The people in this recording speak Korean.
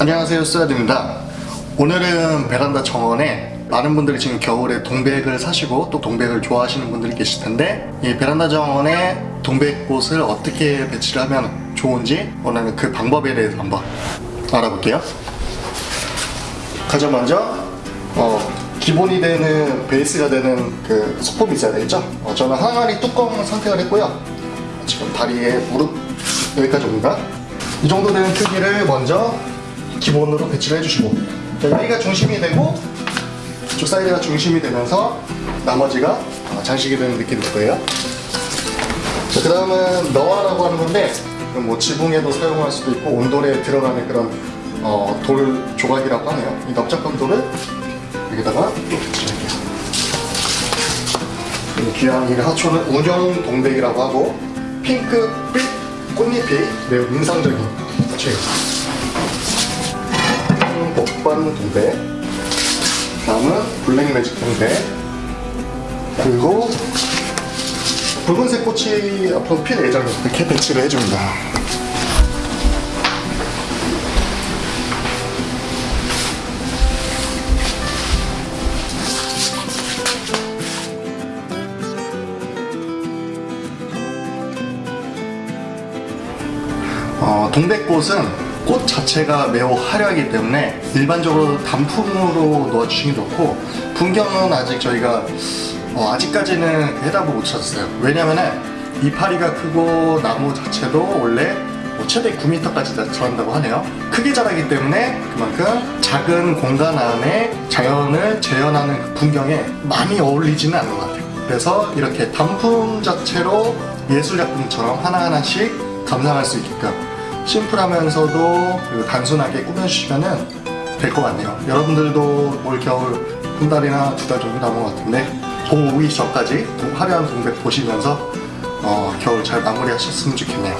안녕하세요 쓰아드입니다. 오늘은 베란다 정원에 많은 분들이 지금 겨울에 동백을 사시고 또 동백을 좋아하시는 분들이 계실 텐데 이 베란다 정원에 동백꽃을 어떻게 배치를 하면 좋은지 오늘은 그 방법에 대해서 한번 알아볼게요. 가장 먼저 어, 기본이 되는 베이스가 되는 그 소품이 있어야 되겠죠? 어, 저는 항아리 뚜껑 선택을 했고요. 지금 다리에 무릎 여기까지 옵니다. 이 정도 되는 크기를 먼저 기본으로 배치를 해주시고 여기가 중심이 되고 이쪽 사이드가 중심이 되면서 나머지가 어, 장식이 되는 느낌일 거예요. 그 다음은 너와라고 하는 건데 뭐 지붕에도 사용할 수도 있고 온돌에 들어가는 그런 어, 돌 조각이라고 하네요. 이 넓적한 돌을 여기다가 또 배치할게요. 이 하초는 운영 동백이라고 하고 핑크빛 꽃잎이 매우 인상적인 하초예요 동백 다음은 블랙매직 동백 그리고 붉은색 꽃이 앞으로 필 예정이에요 이렇게 배치를 해줍니다. 어, 동백꽃은 꽃 자체가 매우 화려하기 때문에 일반적으로 단품으로 놓아주시기 좋고 분경은 아직 저희가 어, 아직까지는 해답을 못 찾았어요. 왜냐면은 이파리가 크고 나무 자체도 원래 뭐 최대 9m까지 자란다고 하네요. 크게 자라기 때문에 그만큼 작은 공간 안에 자연을 재현하는 그 풍경에 많이 어울리지는 않는 것 같아요. 그래서 이렇게 단품 자체로 예술작품처럼 하나하나씩 감상할 수 있게끔 심플하면서도 그리고 단순하게 꾸며주시면 될 것 같네요. 여러분들도 올 겨울 한 달이나 두 달 정도 남은 것 같은데 봄 오기 전까지 화려한 동백 보시면서 어, 겨울 잘 마무리하셨으면 좋겠네요